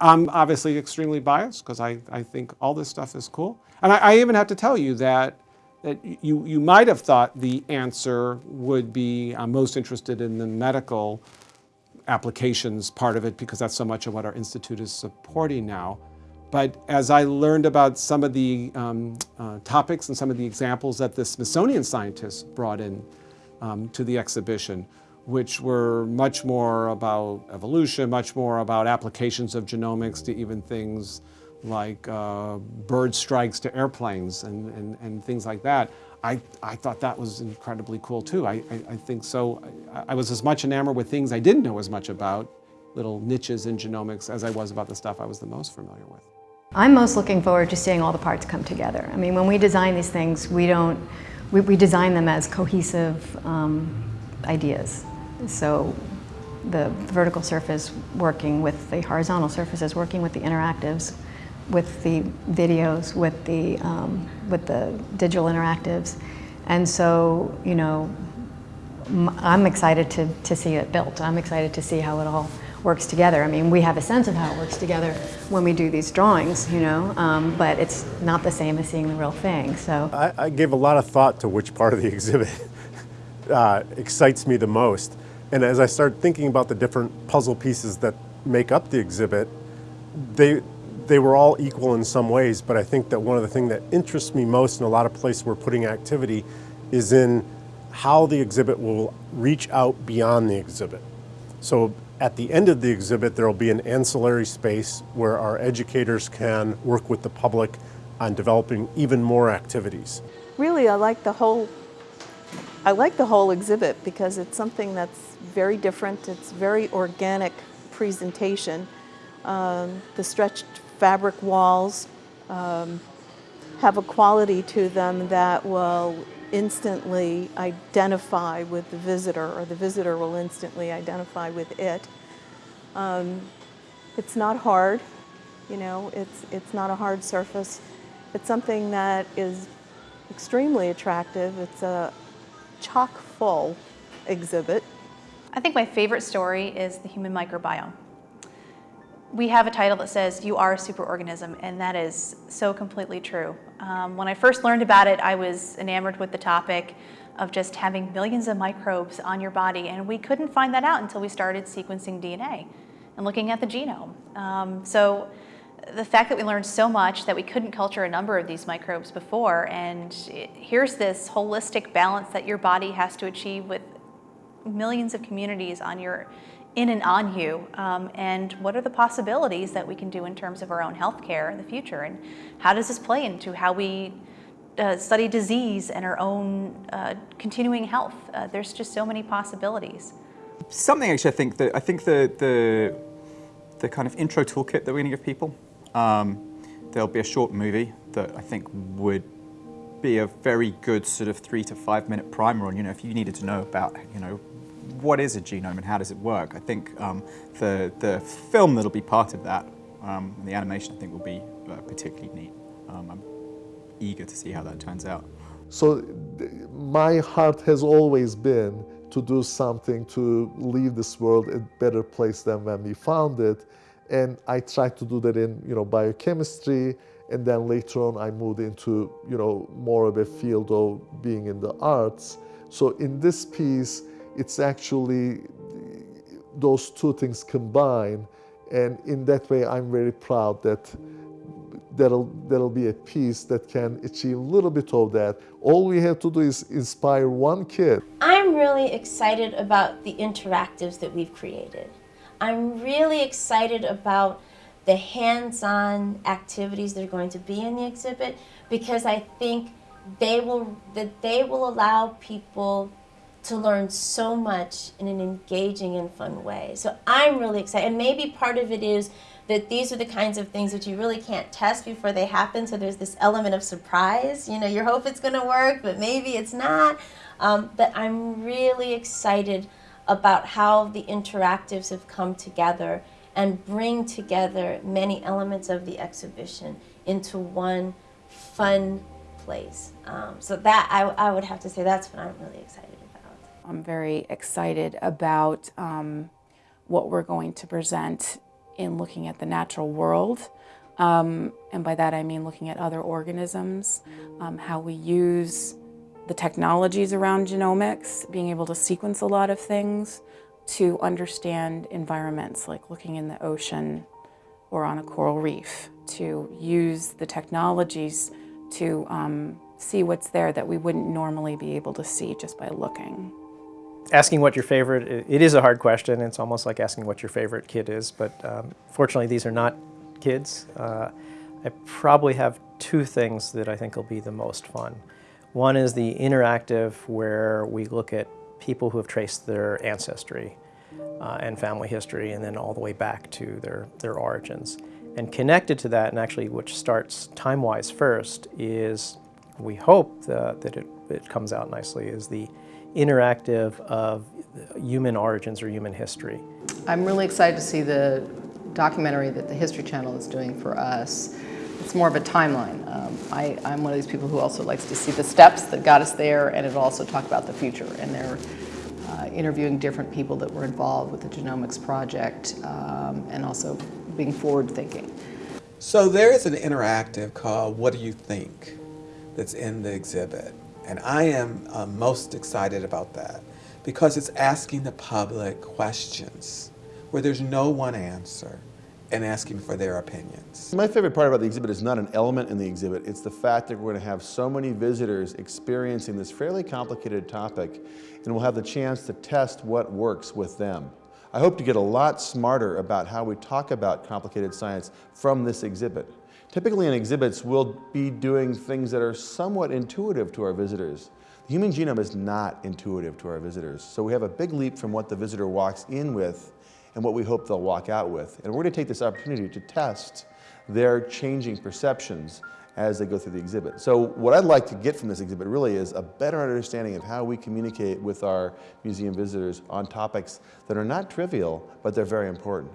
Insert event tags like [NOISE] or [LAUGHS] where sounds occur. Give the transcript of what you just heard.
I'm obviously extremely biased because I, I think all this stuff is cool. And I, I even have to tell you that, that you, you might have thought the answer would be I'm most interested in the medical applications part of it because that's so much of what our institute is supporting now. But as I learned about some of the um, uh, topics and some of the examples that the Smithsonian scientists brought in um, to the exhibition, which were much more about evolution, much more about applications of genomics to even things like uh, bird strikes to airplanes and, and, and things like that. I, I thought that was incredibly cool too. I, I, I think so. I, I, was as much enamored with things I didn't know as much about, little niches in genomics, as I was about the stuff I was the most familiar with. I'm most looking forward to seeing all the parts come together. I mean, when we design these things, we don't, we, we design them as cohesive um, ideas. So the vertical surface working with the horizontal surfaces, working with the interactives, with the videos, with the, um, with the digital interactives. And so, you know, I'm excited to, to see it built. I'm excited to see how it all works together. I mean, we have a sense of how it works together when we do these drawings, you know, um, but it's not the same as seeing the real thing, so. I, I gave a lot of thought to which part of the [LAUGHS] exhibit uh, excites me the most. And as I started thinking about the different puzzle pieces that make up the exhibit, they, they were all equal in some ways, but I think that one of the things that interests me most in a lot of places we're putting activity is in how the exhibit will reach out beyond the exhibit. So at the end of the exhibit, there will be an ancillary space where our educators can work with the public on developing even more activities. Really, I like the whole I like the whole exhibit because it's something that's very different. It's very organic presentation. Um, the stretched fabric walls um, have a quality to them that will instantly identify with the visitor or the visitor will instantly identify with it. Um, it's not hard, you know, it's, it's not a hard surface. It's something that is extremely attractive. It's a chock full exhibit. I think my favorite story is the human microbiome. We have a title that says, you are a superorganism, and that is so completely true. Um, when I first learned about it, I was enamored with the topic of just having millions of microbes on your body, and we couldn't find that out until we started sequencing DNA and looking at the genome. Um, so the fact that we learned so much that we couldn't culture a number of these microbes before, and it, here's this holistic balance that your body has to achieve with millions of communities on your in and on you um, and what are the possibilities that we can do in terms of our own healthcare in the future and how does this play into how we uh, study disease and our own uh, continuing health. Uh, there's just so many possibilities. Something actually I think that I think the the the kind of intro toolkit that we're going to give people. Um, there'll be a short movie that I think would be a very good sort of three to five minute primer on, you know, if you needed to know about, you know, what is a genome and how does it work? I think um, the, the film that'll be part of that, um, the animation I think will be uh, particularly neat. Um, I'm eager to see how that turns out. So my heart has always been to do something to leave this world a better place than when we found it. And I tried to do that in you know, biochemistry, and then later on I moved into you know, more of a field of being in the arts. So in this piece, it's actually those two things combine. And in that way, I'm very proud that that'll, that'll be a piece that can achieve a little bit of that. All we have to do is inspire one kid. I'm really excited about the interactives that we've created. I'm really excited about the hands-on activities that are going to be in the exhibit because I think they will that they will allow people to learn so much in an engaging and fun way. So I'm really excited. And maybe part of it is that these are the kinds of things that you really can't test before they happen. So there's this element of surprise. You know, you hope it's going to work, but maybe it's not. Um, but I'm really excited about how the interactives have come together and bring together many elements of the exhibition into one fun place. Um, so that, I, I would have to say, that's what I'm really excited about. I'm very excited about um, what we're going to present in looking at the natural world. Um, and by that I mean looking at other organisms, um, how we use the technologies around genomics, being able to sequence a lot of things to understand environments, like looking in the ocean or on a coral reef, to use the technologies to um, see what's there that we wouldn't normally be able to see just by looking. Asking what your favorite, it is a hard question. It's almost like asking what your favorite kid is, but um, fortunately these are not kids. Uh, I probably have two things that I think will be the most fun. One is the interactive where we look at people who have traced their ancestry uh, and family history and then all the way back to their, their origins. And connected to that, and actually which starts time-wise first, is we hope that, that it, it comes out nicely, is the interactive of human origins or human history. I'm really excited to see the documentary that the History Channel is doing for us. It's more of a timeline. Um, I, am one of these people who also likes to see the steps that got us there and it'll also talk about the future. And they're uh, interviewing different people that were involved with the genomics project um, and also being forward thinking. So there is an interactive called What Do You Think that's in the exhibit. And I am uh, most excited about that because it's asking the public questions where there's no one answer and asking for their opinions. My favorite part about the exhibit is not an element in the exhibit, it's the fact that we're going to have so many visitors experiencing this fairly complicated topic and we'll have the chance to test what works with them. I hope to get a lot smarter about how we talk about complicated science from this exhibit. Typically in exhibits, we'll be doing things that are somewhat intuitive to our visitors. The human genome is not intuitive to our visitors, so we have a big leap from what the visitor walks in with and what we hope they'll walk out with. And we're going to take this opportunity to test their changing perceptions as they go through the exhibit. So what I'd like to get from this exhibit really is a better understanding of how we communicate with our museum visitors on topics that are not trivial, but they're very important.